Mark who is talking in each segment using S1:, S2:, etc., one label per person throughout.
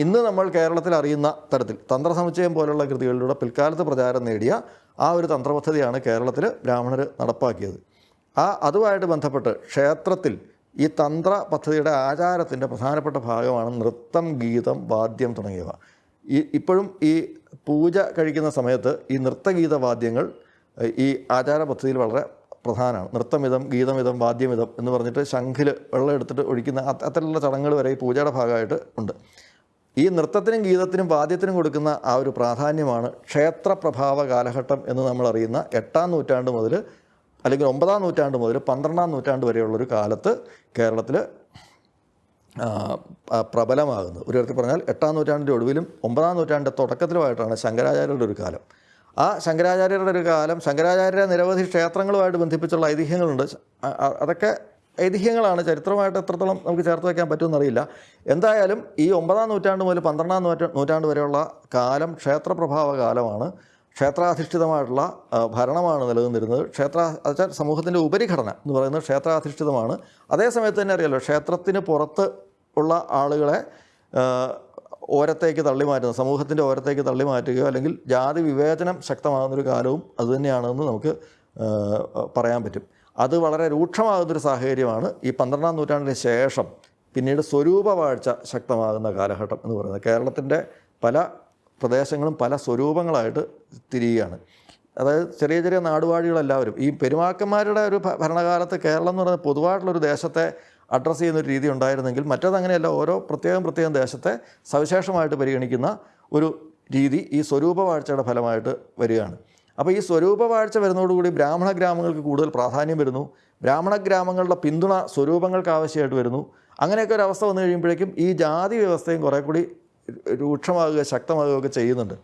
S1: ഇന്ന് നമ്മൾ കേരളത്തിൽ അറിയുന്ന തരത്തിൽ തന്ത്രസമുച്ചയം പോലുള്ള കൃതികളിലൂടെ പിൽക്കാലത്ത് പ്രചാരം നേടിയ ആ ഒരു തന്ത്രപദ്ധതിയാണ് കേരളത്തിൽ ബ്രാഹ്മണർ നടപ്പാക്കിയത്. ആ അതുമായിട്ട് ബന്ധപ്പെട്ട് ക്ഷേത്രത്തിൽ ഈ തന്ത്ര പദ്ധതിയുടെ ആചാരത്തിന്റെ പ്രധാനപ്പെട്ട ഭാഗമാണ് നൃത്തം ഗീതം വാദ്യം തുടങ്ങിയവ. ഈ ഇപ്പോഴും ഈ പൂജ കഴിക്കുന്ന സമയത്ത് ഈ നൃത്തഗീത വാദ്യങ്ങൾ ഈ ആചാര പദ്ധതിയിൽ വളരെ പ്രധാനമാണ്. നൃത്തമിതം ഗീതമിതം വാദ്യമിതം എന്ന് പറഞ്ഞിട്ട് ശംഖിൽ വെള്ളം എടുത്തിട്ട് ഒഴിക്കുന്ന അത്തരത്തിലുള്ള ചടങ്ങുകൾ വരെ ഈ പൂജയുടെ ഭാഗമായിട്ട് ഉണ്ട്. ഈ നൃത്തത്തിനും ഗീതത്തിനും വാദ്യത്തിനും കൊടുക്കുന്ന ആ ഒരു പ്രാധാന്യമാണ് ക്ഷേത്രപ്രഭാവ കാലഘട്ടം എന്ന് നമ്മൾ അറിയുന്ന എട്ടാം നൂറ്റാണ്ട് മുതൽ അല്ലെങ്കിൽ ഒമ്പതാം നൂറ്റാണ്ട് മുതൽ പന്ത്രണ്ടാം നൂറ്റാണ്ട് വരെയുള്ളൊരു കാലത്ത് കേരളത്തിൽ പ്രബലമാകുന്നത് ഒരു തരത്തിൽ പറഞ്ഞാൽ എട്ടാം നൂറ്റാണ്ടിന്റെ ഒടുവിലും ഒമ്പതാം നൂറ്റാണ്ടിന്റെ തുടക്കത്തിലുമായിട്ടാണ് ശങ്കരാചാര്യരുടെ ഒരു കാലം. ആ ശങ്കരാചാര്യരുടെ ഒരു കാലം ശങ്കരാചാര്യ നിരവധി ക്ഷേത്രങ്ങളുമായിട്ട് ബന്ധിപ്പിച്ചുള്ള ഐതിഹ്യങ്ങളുണ്ട്. അതൊക്കെ ഐതിഹ്യങ്ങളാണ് ചരിത്രമായിട്ട് എത്രത്തോളം നമുക്ക് ചേർത്ത് വയ്ക്കാൻ പറ്റുമെന്നറിയില്ല. എന്തായാലും ഈ ഒമ്പതാം നൂറ്റാണ്ട് മുതൽ പന്ത്രണ്ടാം നൂറ്റ നൂറ്റാണ്ട് വരെയുള്ള കാലം ക്ഷേത്രപ്രഭാവ കാലമാണ്. ക്ഷേത്രാധിഷ്ഠിതമായിട്ടുള്ള ഭരണമാണ് നിലനിന്നിരുന്നത്. ക്ഷേത്ര അതായത് സമൂഹത്തിന്റെ ഉപരിഘടന എന്ന് പറയുന്നത് ക്ഷേത്രാധിഷ്ഠിതമാണ്. അതേസമയത്ത് തന്നെ അറിയാലോ ക്ഷേത്രത്തിന് പുറത്ത് ഉള്ള ആളുകളെ ഓരത്തേക്ക് തള്ളി മാറ്റുന്നത് സമൂഹത്തിന്റെ ഓരത്തേക്ക് തള്ളി മാറ്റുകയോ അല്ലെങ്കിൽ ജാതി വിവേചനം ശക്തമാകുന്നൊരു കാലവും അതുതന്നെയാണെന്ന് നമുക്ക് പറയാൻ പറ്റും. അത് വളരെ രൂക്ഷമാകുന്നൊരു സാഹചര്യമാണ് ഈ പന്ത്രണ്ടാം നൂറ്റാണ്ടിന് ശേഷം പിന്നീട് സ്വരൂപവാഴ്ച ശക്തമാകുന്ന കാലഘട്ടം എന്ന് പറയുന്നത്. കേരളത്തിന്റെ പല പ്രദേശങ്ങളും പല സ്വരൂപങ്ങളായിട്ട് തിരിയുകയാണ്. അതായത് ചെറിയ ചെറിയ നാടുവാഴികളെല്ലാവരും ഈ പെരുമാക്കന്മാരുടെ ഒരു ഭരണകാലത്ത് കേരളം എന്ന് പറയുന്നത് പൊതുവായിട്ടുള്ളൊരു ദേശത്തെ അഡ്രസ്സ് ചെയ്യുന്ന ഒരു രീതി ഉണ്ടായിരുന്നെങ്കിൽ മറ്റേതങ്ങനെയല്ല ഓരോ പ്രത്യേകം പ്രത്യേകം ദേശത്തെ സവിശേഷമായിട്ട് പരിഗണിക്കുന്ന ഒരു രീതി ഈ സ്വരൂപവാഴ്ചയുടെ ഫലമായിട്ട് വരികയാണ്. അപ്പോൾ ഈ സ്വരൂപ സ്വരൂപവാഴ്ച വരുന്നതോടുകൂടി ബ്രാഹ്മണ ഗ്രാമങ്ങൾക്ക് കൂടുതൽ പ്രാധാന്യം വരുന്നു. ബ്രാഹ്മണ ഗ്രാമങ്ങളുടെ പിന്തുണ സ്വരൂപങ്ങൾക്ക് ആവശ്യമായിട്ട് വരുന്നു. അങ്ങനെയൊക്കെ ഒരു അവസ്ഥ വന്നു കഴിയുമ്പോഴേക്കും ഈ ജാതി വ്യവസ്ഥയും കുറേ കൂടി രൂക്ഷമാകുക ശക്തമാകുകയൊക്കെ ചെയ്യുന്നുണ്ട്.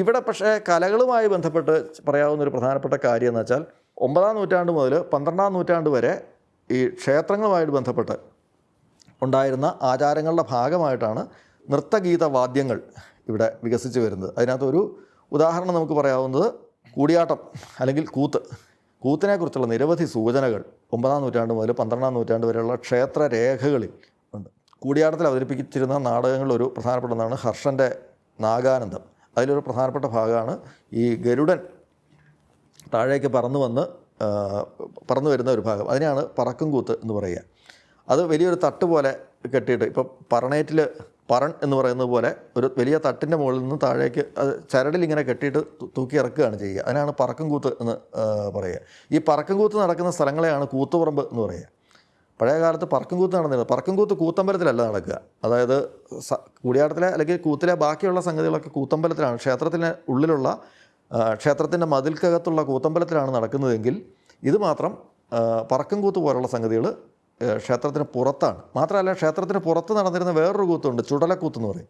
S1: ഇവിടെ പക്ഷേ കലകളുമായി ബന്ധപ്പെട്ട് പറയാവുന്ന ഒരു പ്രധാനപ്പെട്ട കാര്യം എന്ന് വെച്ചാൽ ഒമ്പതാം നൂറ്റാണ്ട് മുതൽ പന്ത്രണ്ടാം നൂറ്റാണ്ട് വരെ ഈ ക്ഷേത്രങ്ങളുമായിട്ട് ബന്ധപ്പെട്ട് ഉണ്ടായിരുന്ന ആചാരങ്ങളുടെ ഭാഗമായിട്ടാണ് നൃത്തഗീത വാദ്യങ്ങൾ ഇവിടെ വികസിച്ച് വരുന്നത്. അതിനകത്തൊരു ഉദാഹരണം നമുക്ക് പറയാവുന്നത് കൂടിയാട്ടം അല്ലെങ്കിൽ കൂത്ത്. കൂത്തിനെക്കുറിച്ചുള്ള നിരവധി സൂചനകൾ ഒമ്പതാം നൂറ്റാണ്ട് മുതൽ പന്ത്രണ്ടാം നൂറ്റാണ്ട് വരെയുള്ള ക്ഷേത്ര രേഖകളിൽ ഉണ്ട്. കൂടിയാട്ടത്തിൽ അവതരിപ്പിച്ചിരുന്ന നാടകങ്ങളിൽ ഒരു പ്രധാനപ്പെട്ടതാണ് ഹർഷന്റെ നാഗാനന്ദം. അതിലൊരു പ്രധാനപ്പെട്ട ഭാഗമാണ് ഈ ഗരുഡൻ താഴേക്ക് പറന്നു വന്ന് പറന്നു വരുന്ന ഒരു ഭാഗം. അതിനെയാണ് പറക്കും കൂത്ത് എന്ന് പറയുക. അത് വലിയൊരു തട്ട് പോലെ കെട്ടിയിട്ട് ഇപ്പോൾ പറണേറ്റിൽ പറൺ എന്ന് പറയുന്നത് പോലെ ഒരു വലിയ തട്ടിന്റെ മുകളിൽ നിന്ന് താഴേക്ക് അത് ചരടിൽ ഇങ്ങനെ കെട്ടിയിട്ട് തൂക്കി ഇറക്കുകയാണ് ചെയ്യുക. അതിനാണ് പറക്കും കൂത്ത് എന്ന് പറയുക. ഈ പറക്കും കൂത്ത് നടക്കുന്ന സ്ഥലങ്ങളെയാണ് കൂത്തുപറമ്പ് എന്ന് പറയുക. പഴയ കാലത്ത് പറക്കും കൂത്ത് നടന്നിരുന്നത്. പറക്കും കൂത്ത് കൂത്തമ്പലത്തിലല്ല നടക്കുക. അതായത് കൂടിയാട്ടത്തിലെ അല്ലെങ്കിൽ കൂത്തിലെ ബാക്കിയുള്ള സംഗതികളൊക്കെ കൂത്തമ്പലത്തിലാണ്. ക്ഷേത്രത്തിന് ഉള്ളിലുള്ള ക്ഷേത്രത്തിന്റെ മതിൽക്കകത്തുള്ള കൂത്തമ്പലത്തിലാണ് നടക്കുന്നതെങ്കിൽ ഇത് മാത്രം പറക്കും കൂത്ത് പോലുള്ള സംഗതികൾ ക്ഷേത്രത്തിന് പുറത്താണ്. മാത്രമല്ല ക്ഷേത്രത്തിന് പുറത്ത് നടന്നിരുന്ന വേറൊരു കൂത്തുണ്ട് ചുടലക്കൂത്ത് എന്ന് പറയും.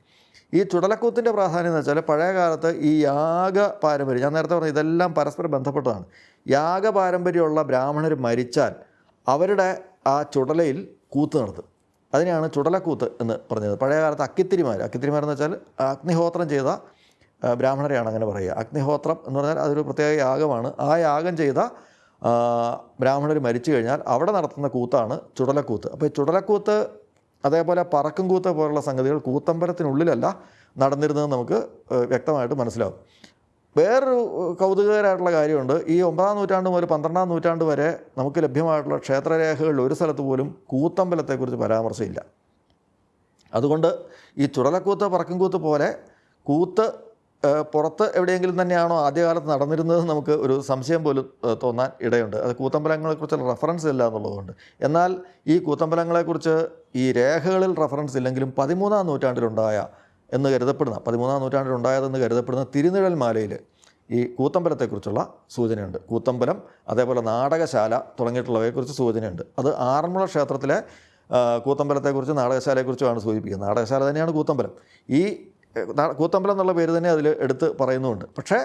S1: ഈ ചുടലക്കൂത്തിന്റെ പ്രാധാന്യം എന്ന് വെച്ചാൽ പഴയ കാലത്ത് ഈ യാഗ പാരമ്പര്യം ഞാൻ നേരത്തെ പറഞ്ഞു ഇതെല്ലാം പരസ്പരം ബന്ധപ്പെട്ടതാണ്. യാഗ പാരമ്പര്യമുള്ള ബ്രാഹ്മണർ മരിച്ചാൽ അവരുടെ ആ ചുടലയിൽ കൂത്ത് നടത്തും. അതിനെയാണ് ചുടലക്കൂത്ത് എന്ന് പറഞ്ഞത്. പഴയ കാലത്ത് അക്കിത്തിരിമാർ അക്കിത്തിരിമാരെന്ന് വെച്ചാൽ അഗ്നിഹോത്രം ചെയ്ത ബ്രാഹ്മണരെയാണ് അങ്ങനെ പറയുക. അഗ്നിഹോത്രം എന്ന് പറഞ്ഞാൽ അതൊരു പ്രത്യേക യാഗമാണ്. ആ യാഗം ചെയ്ത ബ്രാഹ്മണർ മരിച്ചു കഴിഞ്ഞാൽ അവിടെ നടത്തുന്ന കൂത്താണ് ചുടലക്കൂത്ത്. അപ്പോൾ ഈ ചുടലക്കൂത്ത് അതേപോലെ പറക്കും കൂത്ത് പോലുള്ള സംഗതികൾ കൂത്തമ്പലത്തിനുള്ളിലല്ല നടന്നിരുന്നത് നമുക്ക് വ്യക്തമായിട്ട് മനസ്സിലാവും. വേറൊരു കൗതുകകരമായിട്ടുള്ള കാര്യമുണ്ട്. ഈ ഒമ്പതാം നൂറ്റാണ്ട് മുതൽ പന്ത്രണ്ടാം നൂറ്റാണ്ട് വരെ നമുക്ക് ലഭ്യമായിട്ടുള്ള ക്ഷേത്രരേഖകളിൽ ഒരു സ്ഥലത്ത് പോലും കൂത്തമ്പലത്തെക്കുറിച്ച് പരാമർശമില്ല അതുകൊണ്ട് ഈ ചുടലക്കൂത്ത് പറക്കുംകൂത്ത് പോലെ കൂത്ത് പുറത്ത് എവിടെയെങ്കിലും തന്നെയാണോ ആദ്യകാലത്ത് നടന്നിരുന്നത് നമുക്ക് ഒരു സംശയം പോലും തോന്നാൻ ഇടയുണ്ട്. അത് കൂത്തമ്പലങ്ങളെക്കുറിച്ചുള്ള റെഫറൻസ് ഇല്ല എന്നുള്ളതുകൊണ്ട്. എന്നാൽ ഈ കൂത്തമ്പലങ്ങളെക്കുറിച്ച് ഈ രേഖകളിൽ റഫറൻസ് ഇല്ലെങ്കിലും പതിമൂന്നാം നൂറ്റാണ്ടിലുണ്ടായ എന്ന് കരുതപ്പെടുന്ന പതിമൂന്നാം നൂറ്റാണ്ടിലുണ്ടായതെന്ന് കരുതപ്പെടുന്ന തിരുനിഴൽ മാലയിൽ ഈ കൂത്തമ്പലത്തെക്കുറിച്ചുള്ള സൂചനയുണ്ട്. കൂത്തമ്പലം അതേപോലെ നാടകശാല തുടങ്ങിയിട്ടുള്ളവയെക്കുറിച്ച് സൂചനയുണ്ട്. അത് ആറന്മുള ക്ഷേത്രത്തിലെ കൂത്തമ്പലത്തെക്കുറിച്ച് നാടകശാലയെക്കുറിച്ചുമാണ് സൂചിപ്പിക്കുന്നത്. നാടകശാല തന്നെയാണ് കൂത്തമ്പലം. ഈ കൂത്തമ്പലം എന്നുള്ള പേര് തന്നെ അതിൽ എടുത്ത് പറയുന്നുമുണ്ട് പക്ഷേ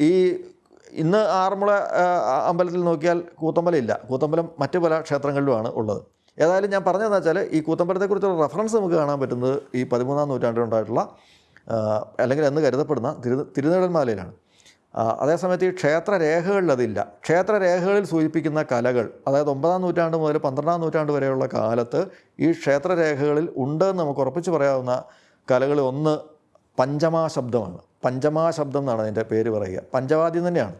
S1: ഈ ഇന്ന് ആറന്മുള അമ്പലത്തിൽ നോക്കിയാൽ കൂത്തമ്പലം ഇല്ല. കൂത്തമ്പലം മറ്റു പല ക്ഷേത്രങ്ങളിലുമാണ് ഉള്ളത്. ഏതായാലും ഞാൻ പറഞ്ഞതെന്ന് വെച്ചാൽ ഈ കൂത്തമ്പലത്തെക്കുറിച്ചുള്ള റെഫറൻസ് നമുക്ക് കാണാൻ പറ്റുന്നത് ഈ പതിമൂന്നാം നൂറ്റാണ്ടിലുണ്ടായിട്ടുള്ള അല്ലെങ്കിൽ എന്ന് കരുതപ്പെടുന്ന തിരു തിരുനെടന്മാലയിലാണ് അതേസമയത്ത് ഈ ക്ഷേത്രരേഖകളിൽ അതില്ല. ക്ഷേത്രരേഖകളിൽ സൂചിപ്പിക്കുന്ന കലകൾ അതായത് ഒമ്പതാം നൂറ്റാണ്ട് മുതൽ പന്ത്രണ്ടാം നൂറ്റാണ്ട് വരെയുള്ള കാലത്ത് ഈ ക്ഷേത്രരേഖകളിൽ ഉണ്ട് എന്ന് നമുക്ക് ഉറപ്പിച്ച് പറയാവുന്ന കലകളിൽ ഒന്ന് പഞ്ചമാ ശബ്ദമാണ്. പഞ്ചമാ ശബ്ദം എന്നാണ് അതിന്റെ പേര് പറയുക. പഞ്ചവാദ്യം തന്നെയാണ്.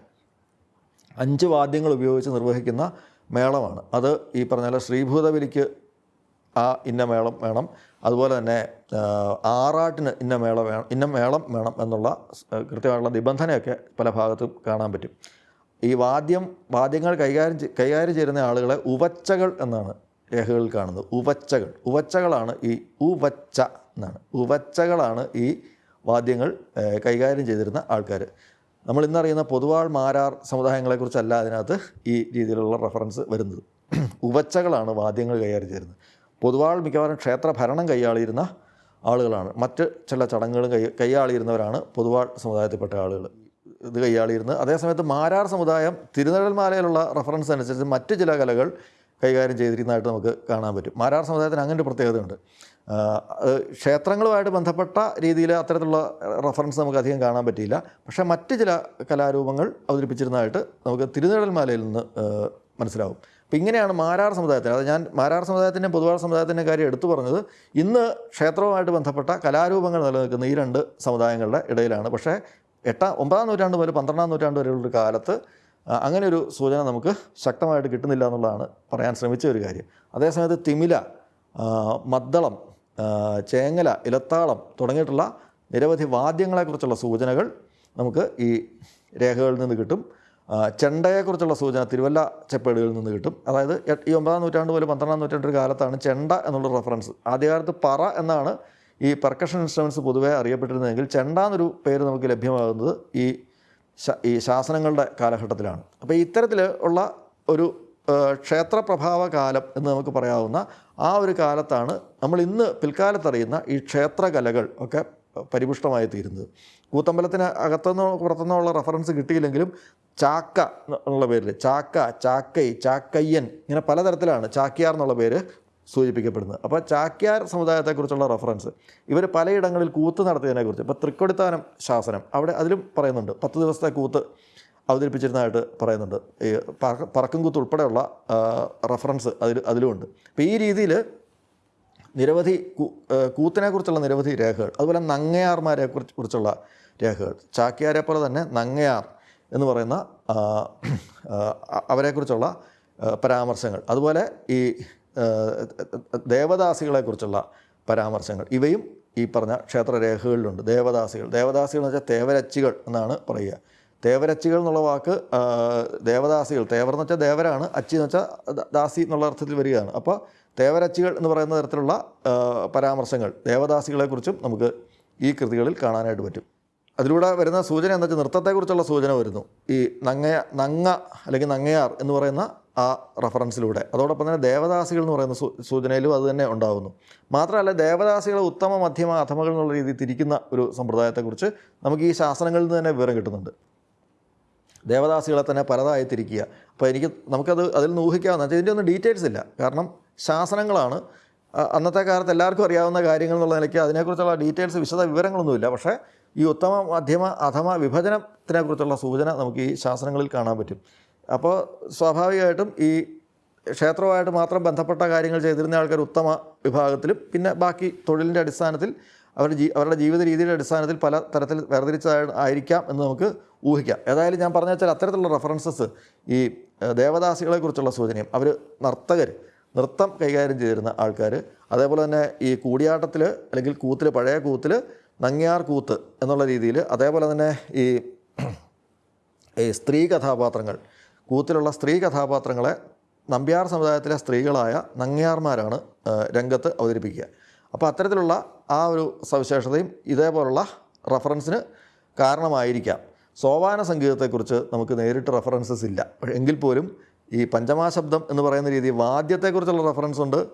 S1: അഞ്ച് വാദ്യങ്ങൾ ഉപയോഗിച്ച് നിർവഹിക്കുന്ന മേളമാണ്. അത് ഈ പറഞ്ഞ ശ്രീഭൂതബലിക്ക് ആ ഇന്ന മേളം വേണം. അതുപോലെ തന്നെ ആറാട്ടിന് ഇന്ന മേള വേണം ഇന്ന മേളം വേണം എന്നുള്ള കൃത്യമായിട്ടുള്ള നിബന്ധനയൊക്കെ പല ഭാഗത്തും കാണാൻ പറ്റും. ഈ വാദ്യം വാദ്യങ്ങൾ കൈകാര്യം കൈകാര്യം ചെയ്യുന്ന ആളുകളെ ഉവച്ചകൾ എന്നാണ് രേഖകളിൽ കാണുന്നത്. ഉവച്ചകൾ. ഉവച്ചകളാണ് ഈ ഉവച്ച എന്നാണ് ഉവച്ചകളാണ് ഈ വാദ്യങ്ങൾ കൈകാര്യം ചെയ്തിരുന്ന ആൾക്കാർ നമ്മൾ ഇന്നറിയുന്ന പൊതുവാൾ മാരാർ സമുദായങ്ങളെക്കുറിച്ചല്ല അതിനകത്ത് ഈ രീതിയിലുള്ള റെഫറൻസ് വരുന്നത്. ഉവച്ചകളാണ് വാദ്യങ്ങൾ കൈകാര്യം ചെയ്തിരുന്നത്. പൊതുവാൾ മിക്കവാറും ക്ഷേത്ര ഭരണം കൈയാളിയിരുന്ന ആളുകളാണ്. മറ്റ് ചില ചടങ്ങുകളും കൈ കൈയാളിയിരുന്നവരാണ് പൊതുവാൾ സമുദായത്തിൽപ്പെട്ട ആളുകൾ. ഇത് കൈയാളിയിരുന്നത് അതേസമയത്ത് മാരാർ സമുദായം തിരുനെടൽമാലയിലുള്ള റെഫറൻസ് അനുസരിച്ച് മറ്റ് ചില കലകൾ കൈകാര്യം ചെയ്തിരുന്നതായിട്ട് നമുക്ക് കാണാൻ പറ്റും. മാരാർ സമുദായത്തിന് അങ്ങനെ ഒരു പ്രത്യേകതയുണ്ട്. ക്ഷേത്രങ്ങളുമായിട്ട് ബന്ധപ്പെട്ട രീതിയിൽ അത്തരത്തിലുള്ള റഫറൻസ് നമുക്ക് അധികം കാണാൻ പറ്റിയില്ല. പക്ഷേ മറ്റ് ചില കലാരൂപങ്ങൾ അവതരിപ്പിച്ചിരുന്നതായിട്ട് നമുക്ക് തിരുനെടൽമാലയിൽ നിന്ന് മനസ്സിലാവും. അപ്പോൾ ഇങ്ങനെയാണ് മാരാർ സമുദായത്തിന് അത് ഞാൻ മാരാർ സമുദായത്തിന്റെ പൊതുവാൾ സമുദായത്തിന്റെ കാര്യം എടുത്തു പറഞ്ഞത് ഇന്ന് ക്ഷേത്രവുമായിട്ട് ബന്ധപ്പെട്ട കലാരൂപങ്ങൾ നിലനിൽക്കുന്ന ഈ രണ്ട് സമുദായങ്ങളുടെ ഇടയിലാണ്. പക്ഷേ എട്ടാം ഒമ്പതാം നൂറ്റാണ്ട് മുതൽ പന്ത്രണ്ടാം നൂറ്റാണ്ട് വരെയുള്ള കാലത്ത് അങ്ങനെ ഒരു സൂചന നമുക്ക് ശക്തമായിട്ട് കിട്ടുന്നില്ല എന്നുള്ളതാണ് പറയാൻ ശ്രമിച്ച ഒരു കാര്യം. അതേസമയത്ത് തിമില മദ്ദളം ചേങ്ങല ഇലത്താളം തുടങ്ങിയിട്ടുള്ള നിരവധി വാദ്യങ്ങളെക്കുറിച്ചുള്ള സൂചനകൾ നമുക്ക് ഈ രേഖകളിൽ നിന്ന് കിട്ടും. ചെണ്ടയെക്കുറിച്ചുള്ള സൂചന തിരുവല്ല ചെപ്പേടുകളിൽ നിന്ന് കിട്ടും. അതായത് ഈ ഒമ്പതാം നൂറ്റാണ്ട് മുതൽ പന്ത്രണ്ടാം നൂറ്റാണ്ട് കാലത്താണ് ചെണ്ട എന്നുള്ള റെഫറൻസ്. ആദ്യകാലത്ത് പറ എന്നാണ് ഈ പെർക്കഷൻ ഇൻസ്ട്രുമെന്റ്സ് പൊതുവേ അറിയപ്പെട്ടിരുന്നതെങ്കിൽ ചെണ്ട എന്നൊരു പേര് നമുക്ക് ലഭ്യമാകുന്നത് ഈ ഈ ശാസനങ്ങളുടെ കാലഘട്ടത്തിലാണ്. അപ്പോൾ ഇത്തരത്തിൽ ഉള്ള ഒരു ആ, ക്ഷേത്രപ്രഭാവ കാലം എന്ന് നമുക്ക് പറയാവുന്ന ആ ഒരു കാലത്താണ് നമ്മൾ ഇന്ന് പിൽക്കാലത്തറിയുന്ന ഈ ക്ഷേത്രകലകൾ ഒക്കെ പരിപുഷ്ടമായി തീരുന്നത്. കൂത്തമ്പലത്തിന് അകത്തുനിന്നോ പുറത്തുനിന്നോ ഉള്ള റെഫറൻസ് കിട്ടിയില്ലെങ്കിലും ചാക്ക എന്നുള്ള പേരിൽ ചാക്ക ചാക്കൈ ചാക്കയ്യൻ ഇങ്ങനെ പലതരത്തിലാണ് ചാക്യാർ എന്നുള്ള പേര് സൂചിപ്പിക്കപ്പെടുന്നത്. അപ്പോൾ ചാക്യാർ സമുദായത്തെക്കുറിച്ചുള്ള റെഫറൻസ് ഇവർ പലയിടങ്ങളിൽ കൂത്ത് നടത്തിയതിനെക്കുറിച്ച് ഇപ്പോൾ തൃക്കൊടിത്താനം ശാസനം അവിടെ അതിലും പറയുന്നുണ്ട് പത്ത് ദിവസത്തെ കൂത്ത് അവതരിപ്പിച്ചിരുന്നതായിട്ട് പറയുന്നുണ്ട്. ഈ പറക്ക- കൂത്ത് ഉൾപ്പെടെയുള്ള റഫറൻസ് അതിൽ അതിലുമുണ്ട്. അപ്പോൾ ഈ രീതിയിൽ നിരവധി കൂത്തിനെക്കുറിച്ചുള്ള നിരവധി രേഖകൾ അതുപോലെ നങ്ങയാർമാരെ കുറിച്ച് കുറിച്ചുള്ള രേഖകൾ ചാക്യാരെ പോലെ തന്നെ നങ്ങയാർ എന്ന് പറയുന്ന അവരെക്കുറിച്ചുള്ള പരാമർശങ്ങൾ അതുപോലെ ഈ ദേവദാസികളെക്കുറിച്ചുള്ള പരാമർശങ്ങൾ ഇവയും ഈ പറഞ്ഞ ക്ഷേത്രരേഖകളിലുണ്ട്. ദേവദാസികൾ ദേവദാസികൾ എന്ന് വെച്ചാൽ തേവരച്ചികൾ എന്നാണ് പറയുക. തേവരച്ചികൾ എന്നുള്ള വാക്ക് ദേവദാസികൾ. തേവർ എന്ന് വെച്ചാൽ ദേവരാണ് അച്ചി എന്ന് വെച്ചാൽ ദാസി എന്നുള്ള അർത്ഥത്തിൽ വരികയാണ്. അപ്പോൾ തേവരച്ചികൾ എന്ന് പറയുന്ന തരത്തിലുള്ള പരാമർശങ്ങൾ ദേവദാസികളെക്കുറിച്ചും നമുക്ക് ഈ കൃതികളിൽ കാണാനായിട്ട് പറ്റും. അതിലൂടെ വരുന്ന സൂചന എന്താ വെച്ചാൽ നൃത്തത്തെക്കുറിച്ചുള്ള സൂചന വരുന്നു. ഈ നങ്ങയ നങ്ങ അല്ലെങ്കിൽ നങ്ങയാർ എന്ന് പറയുന്ന ആ റഫറൻസിലൂടെ. അതോടൊപ്പം തന്നെ ദേവദാസികൾ എന്ന് പറയുന്ന സൂചനയിലും അത് തന്നെ ഉണ്ടാകുന്നു മാത്രമല്ല ദേവദാസികളെ ഉത്തമ മധ്യമ അധമകൾ എന്നുള്ള രീതിയിൽ തിരിക്കുന്ന ഒരു സമ്പ്രദായത്തെക്കുറിച്ച് നമുക്ക് ഈ ശാസനങ്ങളിൽ നിന്ന് തന്നെ വിവരം കിട്ടുന്നുണ്ട്. ദേവദാസികളെ തന്നെ പലതായി തിരിക്കുക അപ്പോൾ എനിക്ക് നമുക്കത് അതിൽ നിന്ന് ഊഹിക്കാവുന്ന ഇതിന്റെ ഒന്നും ഡീറ്റെയിൽസ് ഇല്ല. കാരണം ശാസനങ്ങളാണ്. അന്നത്തെ കാലത്ത് എല്ലാവർക്കും അറിയാവുന്ന കാര്യങ്ങൾ എന്നുള്ള നിലയ്ക്ക് അതിനെക്കുറിച്ചുള്ള ഡീറ്റെയിൽസ് വിശദ വിവരങ്ങളൊന്നുമില്ല. പക്ഷേ ഈ ഉത്തമ മധ്യമ അഥമ വിഭജനത്തിനെക്കുറിച്ചുള്ള സൂചന നമുക്ക് ഈ ശാസനങ്ങളിൽ കാണാൻ പറ്റും. അപ്പോൾ സ്വാഭാവികമായിട്ടും ഈ ക്ഷേത്രവുമായിട്ട് മാത്രം ബന്ധപ്പെട്ട കാര്യങ്ങൾ ചെയ്തിരുന്ന ആൾക്കാർ ഉത്തമ വിഭാഗത്തിലും പിന്നെ ബാക്കി തൊഴിലിന്റെ അടിസ്ഥാനത്തിൽ അവരുടെ ജീ അവരുടെ ജീവിത രീതിയുടെ അടിസ്ഥാനത്തിൽ പല തരത്തിൽ വേർതിരിച്ചതായി ആയിരിക്കാം എന്ന് നമുക്ക് ഊഹിക്കാം. ഏതായാലും ഞാൻ പറഞ്ഞു വെച്ചാൽ അത്തരത്തിലുള്ള റെഫറൻസസ് ഈ ദേവദാസികളെക്കുറിച്ചുള്ള സൂചനയും അവർ നർത്തകർ നൃത്തം കൈകാര്യം ചെയ്തിരുന്ന ആൾക്കാർ അതേപോലെ തന്നെ ഈ കൂടിയാട്ടത്തിൽ അല്ലെങ്കിൽ കൂത്തിൽ പഴയ കൂത്തിൽ നങ്ങിയാർ കൂത്ത് എന്നുള്ള രീതിയിൽ അതേപോലെ തന്നെ ഈ ഈ സ്ത്രീ കഥാപാത്രങ്ങൾ കൂത്തിലുള്ള സ്ത്രീ കഥാപാത്രങ്ങളെ നമ്പ്യാർ സമുദായത്തിലെ സ്ത്രീകളായ നങ്ങിയാർമാരാണ് രംഗത്ത് അവതരിപ്പിക്കുക. അപ്പോൾ അത്തരത്തിലുള്ള ആ ഒരു സവിശേഷതയും ഇതേപോലുള്ള റഫറൻസിന് കാരണമായിരിക്കാം. സോപാന സംഗീതത്തെക്കുറിച്ച് നമുക്ക് നേരിട്ട് റഫറൻസസ് ഇല്ല. എങ്കിൽ പോലും ഈ പഞ്ചമാശബ്ദം എന്ന് പറയുന്ന രീതി വാദ്യത്തെക്കുറിച്ചുള്ള റഫറൻസ് ഉണ്ട്.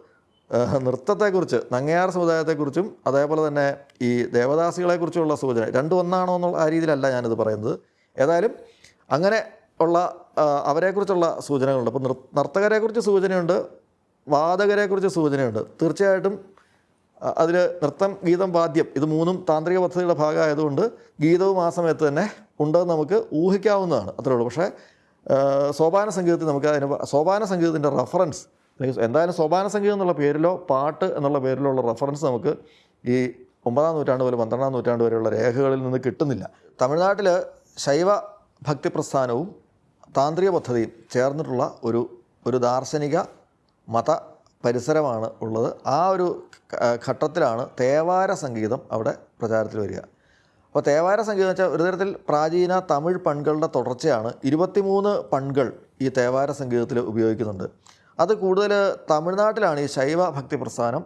S1: നൃത്തത്തെക്കുറിച്ച് നങ്ങയാർ സമുദായത്തെക്കുറിച്ചും അതേപോലെ തന്നെ ഈ ദേവദാസികളെക്കുറിച്ചുള്ള സൂചന രണ്ടും ഒന്നാണോ എന്നുള്ള ആ രീതിയിലല്ല ഞാനിത് പറയുന്നത്. ഏതായാലും അങ്ങനെ ഉള്ള അവരെക്കുറിച്ചുള്ള സൂചനകളുണ്ട്. അപ്പോൾ നർത്തകരെക്കുറിച്ച് സൂചനയുണ്ട് വാദകരെക്കുറിച്ച് സൂചനയുണ്ട്. തീർച്ചയായിട്ടും അതിൽ നൃത്തം ഗീതം വാദ്യം ഇത് മൂന്നും താന്ത്രിക പദ്ധതിയുടെ ഭാഗമായതുകൊണ്ട് ഗീതവും ആ സമയത്ത് തന്നെ ഉണ്ടെന്ന് നമുക്ക് ഊഹിക്കാവുന്നതാണ്. അത്രേ ഉള്ളൂ. പക്ഷേ സോപാന സംഗീതത്തിൽ നമുക്ക് അതിന് സോപാന സംഗീതത്തിന്റെ റഫറൻസ് അല്ലെങ്കിൽ എന്തായാലും സോപാന സംഗീതം എന്നുള്ള പേരിലോ പാട്ട് എന്നുള്ള പേരിലോ ഉള്ള റഫറൻസ് നമുക്ക് ഈ ഒമ്പതാം നൂറ്റാണ്ട് മുതൽ പന്ത്രണ്ടാം നൂറ്റാണ്ട് വരെയുള്ള രേഖകളിൽ നിന്ന് കിട്ടുന്നില്ല. തമിഴ്നാട്ടിൽ ശൈവ ഭക്തി പ്രസ്ഥാനവും താന്ത്രിക പദ്ധതിയും ചേർന്നിട്ടുള്ള ഒരു ഒരു ദാർശനിക മത പരിസരമാണ് ഉള്ളത്. ആ ഒരു ഘട്ടത്തിലാണ് തേവാര സംഗീതം അവിടെ പ്രചാരത്തിൽ വരിക. അപ്പോൾ തേവാര സംഗീതം എന്ന് വെച്ചാൽ ഒരു തരത്തിൽ പ്രാചീന തമിഴ് പൺകളുടെ തുടർച്ചയാണ്. ഇരുപത്തിമൂന്ന് പൺകൾ ഈ തേവാര സംഗീതത്തിൽ ഉപയോഗിക്കുന്നുണ്ട്. അത് കൂടുതൽ തമിഴ്നാട്ടിലാണ് ഈ ശൈവ ഭക്തി പ്രസ്ഥാനം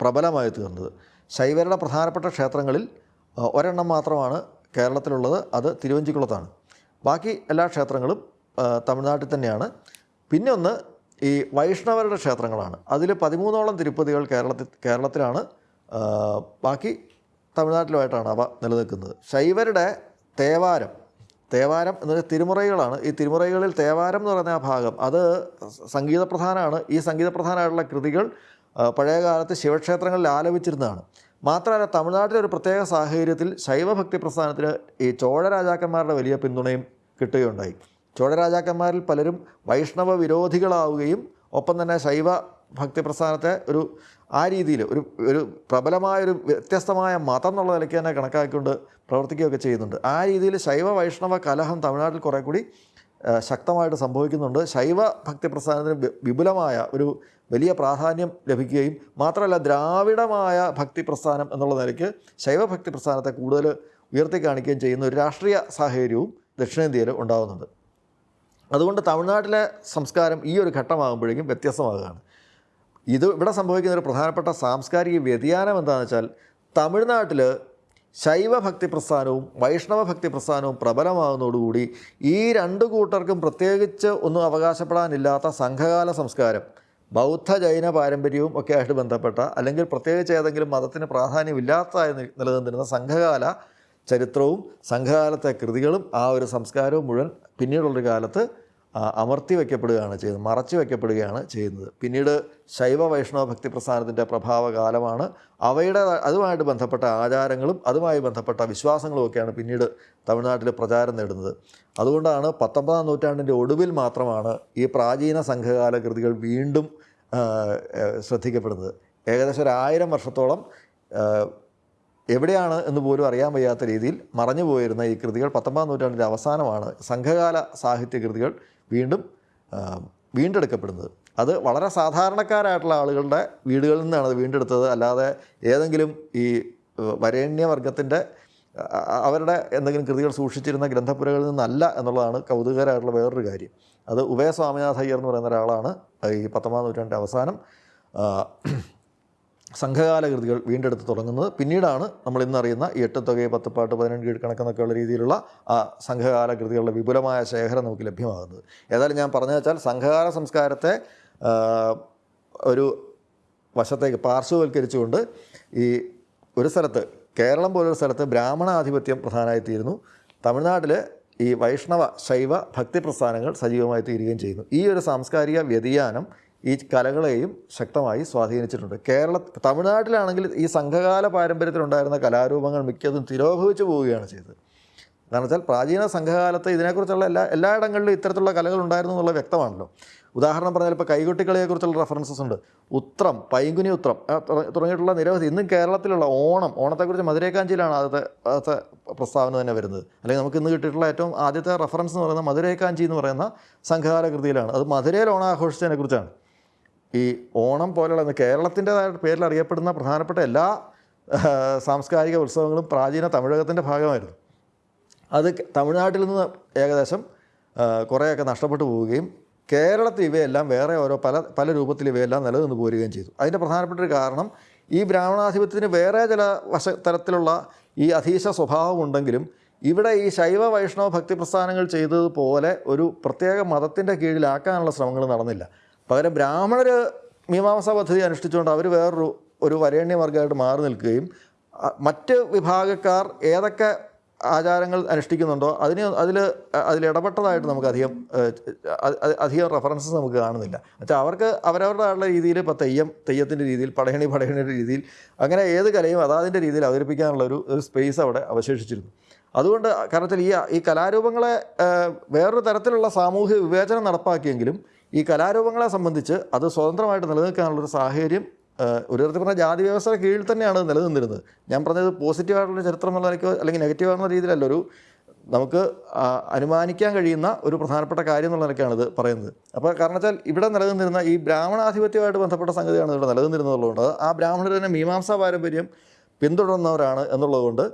S1: പ്രബലമായി തീർന്നത്. ശൈവരുടെ പ്രധാനപ്പെട്ട ക്ഷേത്രങ്ങളിൽ ഒരെണ്ണം മാത്രമാണ് കേരളത്തിലുള്ളത്. അത് തിരുവഞ്ചിക്കുളത്താണ്. ബാക്കി എല്ലാ ക്ഷേത്രങ്ങളും തമിഴ്നാട്ടിൽ തന്നെയാണ്. പിന്നെ ഒന്ന് ഈ വൈഷ്ണവരുടെ ക്ഷേത്രങ്ങളാണ്. അതിൽ പതിമൂന്നോളം തിരുപ്പതികൾ കേരളത്തിൽ കേരളത്തിലാണ് ബാക്കി തമിഴ്നാട്ടിലുമായിട്ടാണ് അവ നിലനിൽക്കുന്നത്. ശൈവരുടെ തേവാരം തേവാരം എന്ന് പറഞ്ഞാൽ തിരുമുറകളാണ്. ഈ തിരുമുറകളിൽ തേവാരം എന്ന് പറയുന്ന ആ ഭാഗം അത് സംഗീതപ്രധാനമാണ്. ഈ സംഗീതപ്രധാനമായിട്ടുള്ള കൃതികൾ പഴയകാലത്ത് ശിവക്ഷേത്രങ്ങളിൽ ആലപിച്ചിരുന്നതാണ്. മാത്രമല്ല തമിഴ്നാട്ടിലെ ഒരു പ്രത്യേക സാഹചര്യത്തിൽ ശൈവഭക്തി പ്രസ്ഥാനത്തിന് ഈ ചോഴ രാജാക്കന്മാരുടെ വലിയ പിന്തുണയും കിട്ടുകയുണ്ടായി. ചോഴ രാജാക്കന്മാരിൽ പലരും വൈഷ്ണവ വിരോധികളാവുകയും ഒപ്പം തന്നെ ശൈവ ഭക്തി പ്രസ്ഥാനത്തെ ഒരു ആ രീതിയിൽ ഒരു ഒരു പ്രബലമായൊരു വ്യത്യസ്തമായ മതം എന്നുള്ള നിലയ്ക്ക് തന്നെ കണക്കാക്കിക്കൊണ്ട് പ്രവർത്തിക്കുകയൊക്കെ ചെയ്യുന്നുണ്ട്. ആ രീതിയിൽ ശൈവ വൈഷ്ണവ കലഹം തമിഴ്നാട്ടിൽ കുറേ കൂടി ശക്തമായിട്ട് സംഭവിക്കുന്നുണ്ട്. ശൈവ ഭക്തി പ്രസ്ഥാനത്തിന് വിപുലമായ ഒരു വലിയ പ്രാധാന്യം ലഭിക്കുകയും മാത്രമല്ല ദ്രാവിഡമായ ഭക്തി പ്രസ്ഥാനം എന്നുള്ള നിലയ്ക്ക് ശൈവ ഭക്തി പ്രസ്ഥാനത്തെ കൂടുതൽ ഉയർത്തി കാണിക്കുകയും ചെയ്യുന്ന ഒരു രാഷ്ട്രീയ സാഹചര്യവും ദക്ഷിണേന്ത്യയിൽ ഉണ്ടാകുന്നുണ്ട് അതുകൊണ്ട് തമിഴ്നാട്ടിലെ സംസ്കാരം ഈ ഒരു ഘട്ടമാകുമ്പോഴേക്കും വ്യത്യസ്തമാകുകയാണ്. ഇത് ഇവിടെ സംഭവിക്കുന്ന ഒരു പ്രധാനപ്പെട്ട സാംസ്കാരിക വ്യതിയാനം എന്താണെന്ന് വെച്ചാൽ തമിഴ്നാട്ടിൽ ശൈവ ഭക്തി പ്രസ്ഥാനവും വൈഷ്ണവ ഭക്തി പ്രസ്ഥാനവും പ്രബലമാകുന്നതോടുകൂടി ഈ രണ്ട് കൂട്ടർക്കും പ്രത്യേകിച്ച് ഒന്നും അവകാശപ്പെടാനില്ലാത്ത സംഘകാല സംസ്കാരം ബൗദ്ധ ജൈന പാരമ്പര്യവും ഒക്കെ ആയിട്ട് ബന്ധപ്പെട്ട അല്ലെങ്കിൽ പ്രത്യേകിച്ച് ഏതെങ്കിലും മതത്തിന് പ്രാധാന്യമില്ലാത്തതായി നിലനിന്നിരുന്ന സംഘകാല ചരിത്രവും സംഘകാലത്തെ കൃതികളും ആ ഒരു സംസ്കാരവും മുഴുവൻ പിന്നീടുള്ളൊരു കാലത്ത് അമർത്തി വയ്ക്കപ്പെടുകയാണ് ചെയ്യുന്നത് മറച്ചു വയ്ക്കപ്പെടുകയാണ് ചെയ്യുന്നത്. പിന്നീട് ശൈവ വൈഷ്ണവ ഭക്തി പ്രസ്ഥാനത്തിന്റെ പ്രഭാവകാലമാണ്. അവയുടെ അതുമായിട്ട് ബന്ധപ്പെട്ട ആചാരങ്ങളും അതുമായി ബന്ധപ്പെട്ട വിശ്വാസങ്ങളും ഒക്കെയാണ് പിന്നീട് തമിഴ്നാട്ടിൽ പ്രചാരം നേടുന്നത്. അതുകൊണ്ടാണ് പത്തൊമ്പതാം നൂറ്റാണ്ടിന്റെ ഒടുവിൽ മാത്രമാണ് ഈ പ്രാചീന സംഘകാല കൃതികൾ വീണ്ടും ശ്രദ്ധിക്കപ്പെടുന്നത്. ഏകദേശം ഒരു ആയിരം വർഷത്തോളം എവിടെയാണ് എന്ന് പോലും അറിയാൻ വയ്യാത്ത രീതിയിൽ മറഞ്ഞു പോയിരുന്ന ഈ കൃതികൾ പത്തൊമ്പതാം നൂറ്റാണ്ടിന്റെ അവസാനമാണ്. സംഘകാല സാഹിത്യ കൃതികൾ വീണ്ടും വീണ്ടെടുക്കപ്പെടുന്നത്. അത് വളരെ സാധാരണക്കാരായിട്ടുള്ള ആളുകളുടെ വീടുകളിൽ നിന്നാണ് അത് വീണ്ടെടുത്തത്. അല്ലാതെ ഏതെങ്കിലും ഈ വരേണ്യവർഗത്തിന്റെ അവരുടെ എന്തെങ്കിലും കൃതികൾ സൂക്ഷിച്ചിരുന്ന ഗ്രന്ഥപ്പുരകളിൽ നിന്നല്ല എന്നുള്ളതാണ് കൗതുകരമായിട്ടുള്ള വേറൊരു കാര്യം. അത് ഉഭയ സ്വാമിനാഥ അയ്യർ എന്ന് പറയുന്ന ഒരാളാണ് ഈ പത്തൊമ്പതാം നൂറ്റാണ്ടിന്റെ അവസാനം. സംഘകാല കൃതികൾ വീണ്ടെടുത്ത് തുടങ്ങുന്നത് പിന്നീടാണ് നമ്മൾ ഇന്നറിയുന്ന ഈ എട്ട് തുകയെ പത്ത് പാട്ട് പതിനെട്ട് കീഴ്ക്കണക്കെന്നൊക്കെയുള്ള രീതിയിലുള്ള ആ സംഘകാല കൃതികളുടെ വിപുലമായ ശേഖരം നമുക്ക് ലഭ്യമാകുന്നത്. ഏതായാലും ഞാൻ പറഞ്ഞു വെച്ചാൽ സംഘകാല സംസ്കാരത്തെ ഒരു വശത്തേക്ക് പാർശ്വവൽക്കരിച്ചുകൊണ്ട് ഈ ഒരു സ്ഥലത്ത് കേരളം പോലൊരു സ്ഥലത്ത് ബ്രാഹ്മണാധിപത്യം പ്രധാനമായിത്തീരുന്നു. തമിഴ്നാട്ടിൽ ഈ വൈഷ്ണവ ശൈവ ഭക്തി പ്രസ്ഥാനങ്ങൾ സജീവമായി തീരുകയും ചെയ്യുന്നു. ഈ ഒരു സാംസ്കാരിക വ്യതിയാനം ഈ കലകളെയും ശക്തമായി സ്വാധീനിച്ചിട്ടുണ്ട്. കേരള തമിഴ്നാട്ടിലാണെങ്കിൽ ഈ സംഘകാല പാരമ്പര്യത്തിലുണ്ടായിരുന്ന കലാരൂപങ്ങൾ മിക്കതും തിരോഭവിച്ചു പോവുകയാണ് ചെയ്തത്. കാരണം വെച്ചാൽ പ്രാചീന സംഘകാലത്ത് ഇതിനെക്കുറിച്ചുള്ള എല്ലാ എല്ലായിടങ്ങളിലും ഇത്തരത്തിലുള്ള കലകൾ ഉണ്ടായിരുന്നു എന്നുള്ള വ്യക്തമാണല്ലോ. ഉദാഹരണം പറഞ്ഞാൽ ഇപ്പോൾ കൈകൊട്ടിക്കളിയെക്കുറിച്ചുള്ള റെഫറൻസസ് ഉണ്ട്. ഉത്രം പൈങ്കുനി ഉത്രം തുടങ്ങിയിട്ടുള്ള നിരവധി ഇന്നും കേരളത്തിലുള്ള ഓണം ഓണത്തെക്കുറിച്ച് മധുരൈക്കാഞ്ചിയിലാണ് ആദ്യത്തെ ആദ്യത്തെ പ്രസ്താവന തന്നെ വരുന്നത്. അല്ലെങ്കിൽ നമുക്ക് ഇന്ന് കിട്ടിയിട്ടുള്ള ഏറ്റവും ആദ്യത്തെ റെഫറൻസ് എന്ന് പറയുന്നത് മധുരൈക്കാഞ്ചി എന്ന് പറയുന്ന സംഘകാല കൃതിയിലാണ് അത് മധുരയിൽ ഓണം ആഘോഷിച്ചതിനെ കുറിച്ചാണ് ഈ ഓണം പോലെയുള്ള കേരളത്തിന്റെതായ പേരിൽ അറിയപ്പെടുന്ന പ്രധാനപ്പെട്ട എല്ലാ സാംസ്കാരിക ഉത്സവങ്ങളും പ്രാചീന തമിഴകത്തിന്റെ ഭാഗമായിരുന്നു. അത് തമിഴ്നാട്ടിൽ നിന്ന് ഏകദേശം കുറേയൊക്കെ നഷ്ടപ്പെട്ടു പോവുകയും കേരളത്തിൽ ഇവയെല്ലാം വേറെ ഓരോ പല പല രൂപത്തിൽ ഇവയെല്ലാം നിലനിന്ന് പോരുകയും ചെയ്തു. അതിന്റെ പ്രധാനപ്പെട്ട ഒരു കാരണം ഈ ബ്രാഹ്മണാധിപത്യത്തിന് വേറെ ചില വശ തരത്തിലുള്ള ഈ അധീശ സ്വഭാവമുണ്ടെങ്കിലും ഇവിടെ ഈ ശൈവ വൈഷ്ണവ ഭക്തി പ്രസ്ഥാനങ്ങൾ ചെയ്തതുപോലെ ഒരു പ്രത്യേക മതത്തിന്റെ കീഴിലാക്കാനുള്ള ശ്രമങ്ങൾ നടന്നില്ല. പകരം ബ്രാഹ്മണർ മീമാംസ പദ്ധതി അനുഷ്ഠിച്ചുകൊണ്ട് അവർ വേറൊരു ഒരു വരേണ്യവർഗമായിട്ട് മാറി നിൽക്കുകയും മറ്റ് വിഭാഗക്കാർ ഏതൊക്കെ ആചാരങ്ങൾ അനുഷ്ഠിക്കുന്നുണ്ടോ അതിന് അതിൽ അതിലിടപെട്ടതായിട്ട് നമുക്ക് അധികം അധികം റെഫറൻസസ് നമുക്ക് കാണുന്നില്ല. എന്നുവെച്ചാൽ അവർക്ക് അവരവരുടെ രീതിയിൽ ഇപ്പോൾ തെയ്യം തെയ്യത്തിന്റെ രീതിയിൽ പടയണി പടയണിയുടെ രീതിയിൽ അങ്ങനെ ഏത് കലയും അതാതിന്റെ രീതിയിൽ അവതരിപ്പിക്കാനുള്ള ഒരു ഒരു സ്പേസ് അവിടെ അവശേഷിച്ചിരുന്നു. അതുകൊണ്ട് കാരണത്തിൽ ഈ ഈ കലാരൂപങ്ങളെ വേറൊരു തരത്തിലുള്ള സാമൂഹ്യ വിവേചനം നടപ്പാക്കിയെങ്കിലും ഈ കലാരൂപങ്ങളെ സംബന്ധിച്ച് അത് സ്വതന്ത്രമായിട്ട് നിലനിൽക്കാനുള്ളൊരു സാഹചര്യം ഒരു തരത്തിൽ പറഞ്ഞാൽ ജാതി വ്യവസ്ഥയുടെ കീഴിൽ തന്നെയാണ് നിലനിന്നിരുന്നത്. ഞാൻ പറഞ്ഞത് പോസിറ്റീവായിട്ടുള്ള ചരിത്രം എന്നുള്ള നിലയ്ക്ക് അല്ലെങ്കിൽ നെഗറ്റീവാണെന്ന രീതിയിലല്ല ഒരു നമുക്ക് അനുമാനിക്കാൻ കഴിയുന്ന ഒരു പ്രധാനപ്പെട്ട കാര്യം എന്നുള്ള ഇത് പറയുന്നത്. അപ്പോൾ കാരണം വെച്ചാൽ ഇവിടെ നിലനിന്നിരുന്ന ഈ ബ്രാഹ്മണാധിപത്യമായിട്ട് ബന്ധപ്പെട്ട സംഗതിയാണ് ഇവിടെ നിലനിന്നിരുന്നതുകൊണ്ട് ആ ബ്രാഹ്മണർ തന്നെ മീമാംസാ പാരമ്പര്യം പിന്തുടർന്നവരാണ് എന്നുള്ളതുകൊണ്ട്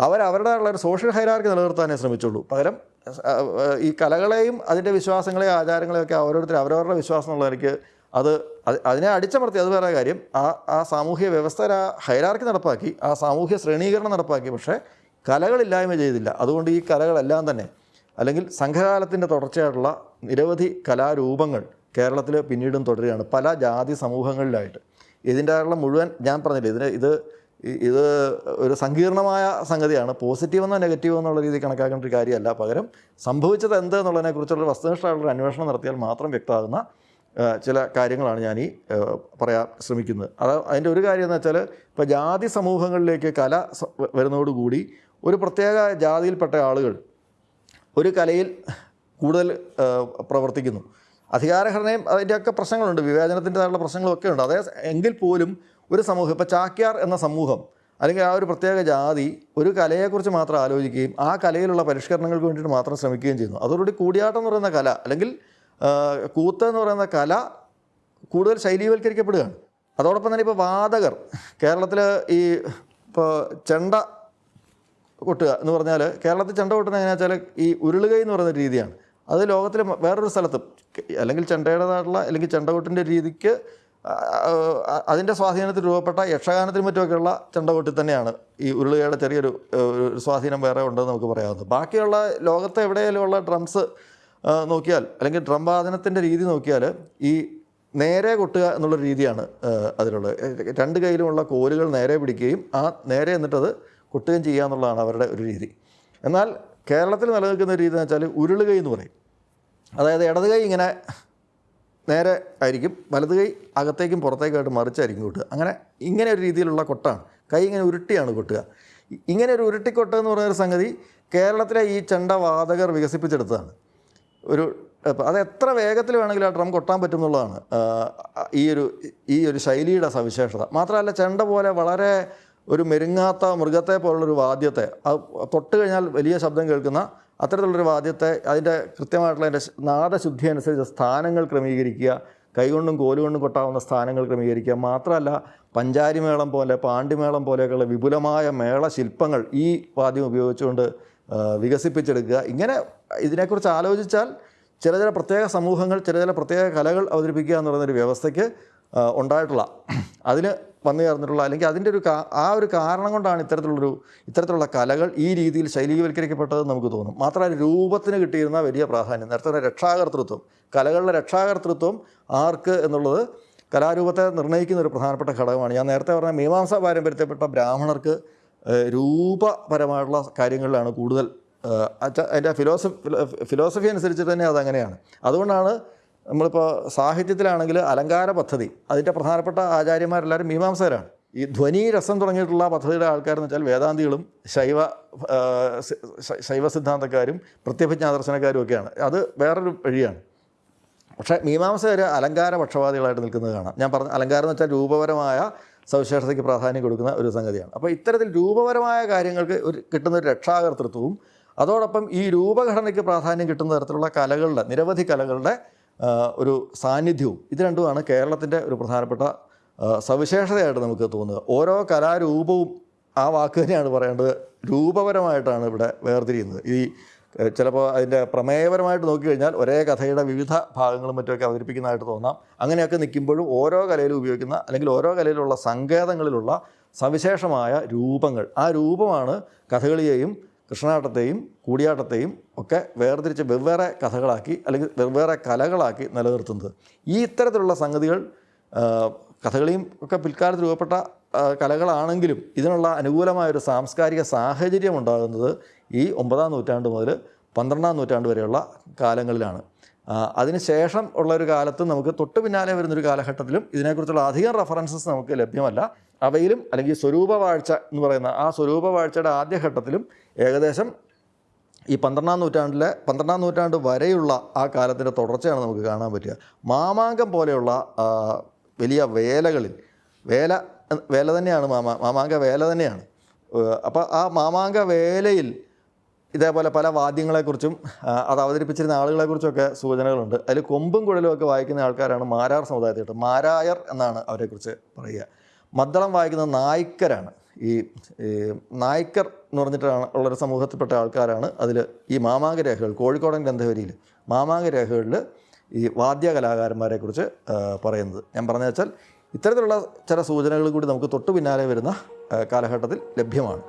S1: അവരവരുടേതായുള്ള ഒരു സോഷ്യൽ ഹൈരാർക്കി നിലനിർത്താനേ ശ്രമിച്ചുള്ളൂ. പകരം ഈ കലകളെയും അതിന്റെ വിശ്വാസങ്ങളെയും ആചാരങ്ങളെയും ഒക്കെ ഓരോരുത്തർ അവരവരുടെ വിശ്വാസം എന്നുള്ള നിലയ്ക്ക് അത് അത് അതിനെ അടിച്ചമർത്തി. അത് വേറെ കാര്യം ആ ആ സാമൂഹ്യ വ്യവസ്ഥ ഹൈരാർക്കി നടപ്പാക്കി ആ സാമൂഹ്യ ശ്രേണീകരണം നടപ്പാക്കി. പക്ഷേ കലകളില്ലായ്മ ചെയ്തില്ല. അതുകൊണ്ട് ഈ കലകളെല്ലാം തന്നെ അല്ലെങ്കിൽ സംഘകാലത്തിന്റെ തുടർച്ചയായിട്ടുള്ള നിരവധി കലാരൂപങ്ങൾ കേരളത്തിൽ പിന്നീടും തുടരുകയാണ് പല ജാതി സമൂഹങ്ങളിലായിട്ട്. ഇതിന്റെ മുഴുവൻ ഞാൻ പറഞ്ഞില്ല ഇതിന് ഇത് ഇത് ഒരു സങ്കീർണമായ സംഗതിയാണ്. പോസിറ്റീവ് എന്നോ നെഗറ്റീവ് എന്നുള്ള രീതിയിൽ കണക്കാക്കേണ്ട ഒരു കാര്യമല്ല. പകരം സംഭവിച്ചത് എന്ത് എന്നുള്ളതിനെക്കുറിച്ചുള്ള വസ്തുനിഷ്ഠമായുള്ള അന്വേഷണം നടത്തിയാൽ മാത്രം വ്യക്തമാകുന്ന ചില കാര്യങ്ങളാണ് ഞാൻ ഈ പറയാൻ ശ്രമിക്കുന്നത്. അത് അതിന്റെ ഒരു കാര്യം എന്ന് വെച്ചാൽ ഇപ്പോൾ ജാതി സമൂഹങ്ങളിലേക്ക് കല വരുന്നതോടുകൂടി ഒരു പ്രത്യേക ജാതിയിൽപ്പെട്ട ആളുകൾ ഒരു കലയിൽ കൂടുതൽ പ്രവർത്തിക്കുന്നു. അധികാരഘടനയും അതിന്റെയൊക്കെ പ്രശ്നങ്ങളുണ്ട്. വിവേചനത്തിന്റെതായുള്ള പ്രശ്നങ്ങളൊക്കെ ഉണ്ട്. അതേ എങ്കിൽ പോലും ഒരു സമൂഹം ഇപ്പോൾ ചാക്യാർ എന്ന സമൂഹം അല്ലെങ്കിൽ ആ ഒരു പ്രത്യേക ജാതി ഒരു കലയെക്കുറിച്ച് മാത്രം ആലോചിക്കുകയും ആ കലയിലുള്ള പരിഷ്കരണങ്ങൾക്ക് വേണ്ടിയിട്ട് മാത്രം ശ്രമിക്കുകയും ചെയ്യുന്നു. അതോടുകൂടി കൂടിയാട്ടം എന്ന് പറയുന്ന കല അല്ലെങ്കിൽ കൂത്ത് എന്ന് പറയുന്ന കല കൂടുതൽ ശൈലീവൽക്കരിക്കപ്പെടുകയാണ്. അതോടൊപ്പം തന്നെ ഇപ്പോൾ വാദകർ കേരളത്തിൽ ഈ ഇപ്പോൾ ചെണ്ട കൊട്ടുക എന്ന് പറഞ്ഞാൽ കേരളത്തിൽ ചെണ്ട കൊട്ടുന്ന എങ്ങനെയാ വെച്ചാൽ ഈ ഉരുളുകൈ എന്ന് പറയുന്ന രീതിയാണ്. അത് ലോകത്തിൽ വേറൊരു സ്ഥലത്തും അല്ലെങ്കിൽ ചെണ്ടയുടേതായിട്ടുള്ള അല്ലെങ്കിൽ ചെണ്ട ചെണ്ടകൊട്ടിന്റെ രീതിക്ക് അതിന്റെ സ്വാധീനത്തിൽ രൂപപ്പെട്ട യക്ഷഗാനത്തിനും മറ്റുമൊക്കെയുള്ള ചെണ്ടകൊട്ടി തന്നെയാണ്. ഈ ഉരുളുകയുടെ ചെറിയൊരു ഒരു സ്വാധീനം വേറെ ഉണ്ടെന്ന് നമുക്ക് പറയാവുന്നത്. ബാക്കിയുള്ള ലോകത്തെ എവിടെയെങ്കിലുമുള്ള ഡ്രംസ് നോക്കിയാൽ അല്ലെങ്കിൽ ഡ്രം വാദനത്തിന്റെ രീതി നോക്കിയാൽ ഈ നേരെ കൊട്ടുക എന്നുള്ള രീതിയാണ് അതിലുള്ളത്. രണ്ട് കയ്യിലുമുള്ള കോലുകൾ നേരെ പിടിക്കുകയും ആ നേരെ എന്നിട്ടത് കൊട്ടുകയും ചെയ്യുക എന്നുള്ളതാണ് അവരുടെ ഒരു രീതി. എന്നാൽ കേരളത്തിൽ നിലനിൽക്കുന്ന രീതി എന്ന് വെച്ചാൽ ഉരുളുകൈ എന്ന് പറയും. അതായത് ഇടത് കൈ ഇങ്ങനെ നേരെ ആയിരിക്കും വലത് കൈ അകത്തേക്കും പുറത്തേക്കായിട്ട് മറിച്ചായിരിക്കും കൊട്ടുക. അങ്ങനെ ഇങ്ങനെ ഒരു രീതിയിലുള്ള കൊട്ടാണ്. കൈ ഇങ്ങനെ ഉരുട്ടിയാണ് കൊട്ടുക. ഇങ്ങനെ ഒരു ഉരുട്ടിക്കൊട്ട എന്ന് പറയുന്ന ഒരു സംഗതി കേരളത്തിലെ ഈ ചെണ്ട വാദകർ വികസിപ്പിച്ചെടുത്തതാണ്. ഒരു അത് എത്ര വേഗത്തിൽ വേണമെങ്കിലും ആ ഡ്രം കൊട്ടാൻ പറ്റും എന്നുള്ളതാണ്. ഈ ഒരു ഈ ഒരു ശൈലിയുടെ സവിശേഷത. മാത്രമല്ല ചെണ്ട പോലെ വളരെ ഒരു മെരുങ്ങാത്ത മൃഗത്തെ പോലുള്ളൊരു വാദ്യത്തെ തൊട്ട് കഴിഞ്ഞാൽ വലിയ ശബ്ദം കേൾക്കുന്ന അത്തരത്തിലുള്ളൊരു വാദ്യത്തെ അതിന്റെ കൃത്യമായിട്ടുള്ള അതിന്റെ നാദശുദ്ധി അനുസരിച്ച് സ്ഥാനങ്ങൾ ക്രമീകരിക്കുക കൈകൊണ്ടും കോലുകൊണ്ടും കൊട്ടാവുന്ന സ്ഥാനങ്ങൾ ക്രമീകരിക്കുക. മാത്രമല്ല പഞ്ചാരിമേളം പോലെ പാണ്ടിമേളം പോലെയൊക്കെയുള്ള വിപുലമായ മേള ശില്പങ്ങൾ ഈ വാദ്യം ഉപയോഗിച്ചുകൊണ്ട് വികസിപ്പിച്ചെടുക്കുക. ഇങ്ങനെ ഇതിനെക്കുറിച്ച് ആലോചിച്ചാൽ ചില ചില പ്രത്യേക സമൂഹങ്ങൾ ചില ചില പ്രത്യേക കലകൾ അവതരിപ്പിക്കുക എന്ന് വ്യവസ്ഥയ്ക്ക് ഉണ്ടായിട്ടുള്ള. അതിന് വന്നു ചേർന്നിട്ടുള്ള അല്ലെങ്കിൽ അതിന്റെ ഒരു ആ ഒരു കാരണം കൊണ്ടാണ് ഇത്തരത്തിലുള്ളൊരു ഇത്തരത്തിലുള്ള കലകൾ ഈ രീതിയിൽ ശൈലീവൽക്കരിക്കപ്പെട്ടതെന്ന് നമുക്ക് തോന്നും. മാത്രമല്ല രൂപത്തിന് കിട്ടിയിരുന്ന വലിയ പ്രാധാന്യം. നേരത്തെ രക്ഷാകർത്തൃത്വം കലകളുടെ രക്ഷാകർത്തൃത്വം ആർക്ക് എന്നുള്ളത് കലാരൂപത്തെ നിർണയിക്കുന്ന ഒരു പ്രധാനപ്പെട്ട ഘടകമാണ്. ഞാൻ നേരത്തെ പറഞ്ഞ മീമാംസ പാരമ്പര്യത്തെപ്പെട്ട ബ്രാഹ്മണർക്ക് രൂപപരമായിട്ടുള്ള കാര്യങ്ങളിലാണ് കൂടുതൽ അതിന്റെ ഫിലോസഫി ഫിലോസഫി അനുസരിച്ച് തന്നെ അതങ്ങനെയാണ്. അതുകൊണ്ടാണ് നമ്മളിപ്പോൾ സാഹിത്യത്തിലാണെങ്കിൽ അലങ്കാര പദ്ധതി അതിന്റെ പ്രധാനപ്പെട്ട ആചാര്യന്മാരെല്ലാവരും മീമാംസകരാണ് ഈ ധ്വനി രസം തുടങ്ങിയിട്ടുള്ള പദ്ധതിയുടെ ആൾക്കാരെന്ന് വെച്ചാൽ വേദാന്തികളും ശൈവ ശൈവ സിദ്ധാന്തക്കാരും പ്രത്യഭിജ്ഞാദർശനക്കാരും ഒക്കെയാണ്. അത് വേറൊരു വഴിയാണ്. പക്ഷേ മീമാംസകർ അലങ്കാര പക്ഷപാതികളായിട്ട് നിൽക്കുന്നത് കാണാം. ഞാൻ പറഞ്ഞ അലങ്കാരം എന്ന് വെച്ചാൽ രൂപപരമായ സവിശേഷതയ്ക്ക് പ്രാധാന്യം കൊടുക്കുന്ന ഒരു സംഗതിയാണ്. അപ്പോൾ ഇത്തരത്തിൽ രൂപപരമായ കാര്യങ്ങൾക്ക് ഒരു കിട്ടുന്ന ഒരു രക്ഷാകർതൃത്വവും അതോടൊപ്പം ഈ രൂപഘടനയ്ക്ക് പ്രാധാന്യം കിട്ടുന്ന തരത്തിലുള്ള കലകളുടെ നിരവധി കലകളുടെ ഒരു സാന്നിധ്യവും. ഇത് രണ്ടുമാണ് കേരളത്തിന്റെ ഒരു പ്രധാനപ്പെട്ട സവിശേഷതയായിട്ട് നമുക്ക് തോന്നുക. ഓരോ കലാരൂപവും ആ വാക്ക് തന്നെയാണ് പറയേണ്ടത്. രൂപപരമായിട്ടാണ് ഇവിടെ വേർതിരിയുന്നത്. ഈ ചിലപ്പോൾ അതിന്റെ പ്രമേയപരമായിട്ട് നോക്കിക്കഴിഞ്ഞാൽ ഒരേ കഥയുടെ വിവിധ ഭാഗങ്ങളും മറ്റുമൊക്കെ അവതരിപ്പിക്കുന്നതായിട്ട് തോന്നാം. അങ്ങനെയൊക്കെ നിൽക്കുമ്പോഴും ഓരോ കലയിലും ഉപയോഗിക്കുന്ന അല്ലെങ്കിൽ ഓരോ കലയിലുള്ള സങ്കേതങ്ങളിലുള്ള സവിശേഷമായ രൂപങ്ങൾ. ആ രൂപമാണ് കഥകളിയെയും കൃഷ്ണാട്ടത്തെയും കൂടിയാട്ടത്തെയും ഒക്കെ വേർതിരിച്ച് വെവ്വേറെ കഥകളാക്കി അല്ലെങ്കിൽ വെവ്വേറെ കലകളാക്കി നിലനിർത്തുന്നത്. ഈ ഇത്തരത്തിലുള്ള സംഗതികൾ കഥകളിയും ഒക്കെ പിൽക്കാലത്ത് രൂപപ്പെട്ട കലകളാണെങ്കിലും ഇതിനുള്ള അനുകൂലമായൊരു സാംസ്കാരിക സാഹചര്യം ഉണ്ടാകുന്നത് ഈ ഒമ്പതാം നൂറ്റാണ്ട് മുതൽ പന്ത്രണ്ടാം നൂറ്റാണ്ട് വരെയുള്ള കാലങ്ങളിലാണ്. അതിനുശേഷം ഉള്ള ഒരു കാലത്ത് നമുക്ക് തൊട്ട് പിന്നാലെ വരുന്നൊരു കാലഘട്ടത്തിലും ഇതിനെക്കുറിച്ചുള്ള അധികം റെഫറൻസസ് നമുക്ക് ലഭ്യമല്ല. അവയിലും അല്ലെങ്കിൽ സ്വരൂപവാഴ്ച എന്ന് പറയുന്ന ആ സ്വരൂപവാഴ്ചയുടെ ആദ്യഘട്ടത്തിലും ഏകദേശം ഈ പന്ത്രണ്ടാം നൂറ്റാണ്ടിലെ പന്ത്രണ്ടാം നൂറ്റാണ്ട് വരെയുള്ള ആ കാലത്തിന്റെ തുടർച്ചയാണ് നമുക്ക് കാണാൻ പറ്റുക. മാമാങ്കം പോലെയുള്ള വലിയ വേലകളിൽ വേല വേല തന്നെയാണ് മാമാ മാമാങ്ക വേല തന്നെയാണ്. അപ്പോൾ ആ മാമാങ്ക വേലയിൽ ഇതേപോലെ പല വാദ്യങ്ങളെക്കുറിച്ചും അത് അവതരിപ്പിച്ചിരുന്ന ആളുകളെക്കുറിച്ചൊക്കെ സൂചനകളുണ്ട്. അതിൽ കൊമ്പും കുഴലും ഒക്കെ വായിക്കുന്ന ആൾക്കാരാണ് മാരാർ സമുദായത്തിൽ മാരായർ എന്നാണ് അവരെക്കുറിച്ച് പറയുക. മദ്ദളം വായിക്കുന്ന നായ്ക്കരാണ്. ഈ നായ്ക്കർ എന്ന് പറഞ്ഞിട്ടാണ് ഉള്ളൊരു സമൂഹത്തിൽപ്പെട്ട ആൾക്കാരാണ്. അതിൽ ഈ മാമാങ്ക രേഖകൾ കോഴിക്കോടൻ ഗ്രന്ഥവരിയിൽ മാമാങ്ക രേഖകളിൽ ഈ വാദ്യ കലാകാരന്മാരെക്കുറിച്ച് പറയുന്നത്. ഞാൻ പറഞ്ഞു വെച്ചാൽ ഇത്തരത്തിലുള്ള ചില സൂചനകൾ കൂടി നമുക്ക് തൊട്ടു പിന്നാലെ വരുന്ന കാലഘട്ടത്തിൽ ലഭ്യമാണ്.